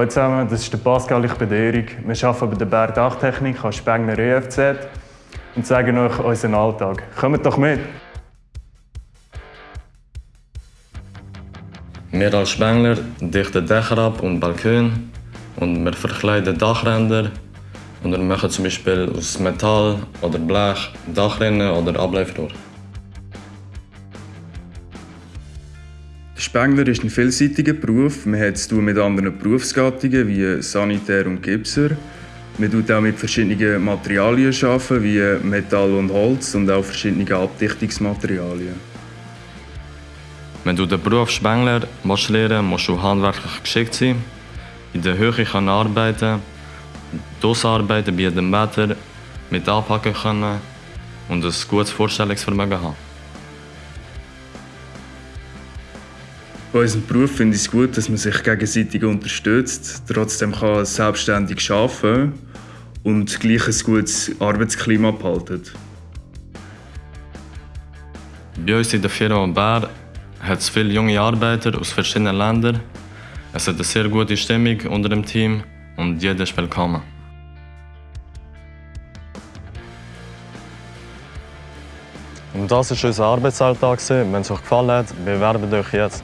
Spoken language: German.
Hallo zusammen, das ist der Pascal, ich bin der Erik. Wir arbeiten bei der Bergdachtechnik an Spengler EFZ und zeigen euch unseren Alltag. Kommt doch mit! Wir als Spengler dichten Dächer ab und Balkone und wir verkleiden Dachränder und wir machen zum Beispiel aus Metall oder Blech Dachrinnen oder Ableifrohr. Spengler ist ein vielseitiger Beruf. Man hat zu mit anderen Berufsgattungen wie Sanitär und Gipser. Man tut auch mit verschiedenen Materialien wie Metall und Holz und auch verschiedene Abdichtungsmaterialien. Wenn du den Beruf Spengler musst lernen musst du handwerklich geschickt sein, in der Höhe kann arbeiten, draussen arbeiten bei jedem Wetter, mit anpacken können und ein gutes Vorstellungsvermögen haben. Bei unserem Beruf finde ich es gut, dass man sich gegenseitig unterstützt, trotzdem kann selbstständig arbeiten und gleich ein gutes Arbeitsklima behalten. Bei uns in der Firma Bär hat es viele junge Arbeiter aus verschiedenen Ländern. Es hat eine sehr gute Stimmung unter dem Team und jeder ist willkommen. Und das war unser Arbeitsalltag. Wenn es euch gefallen hat, bewerbt euch jetzt.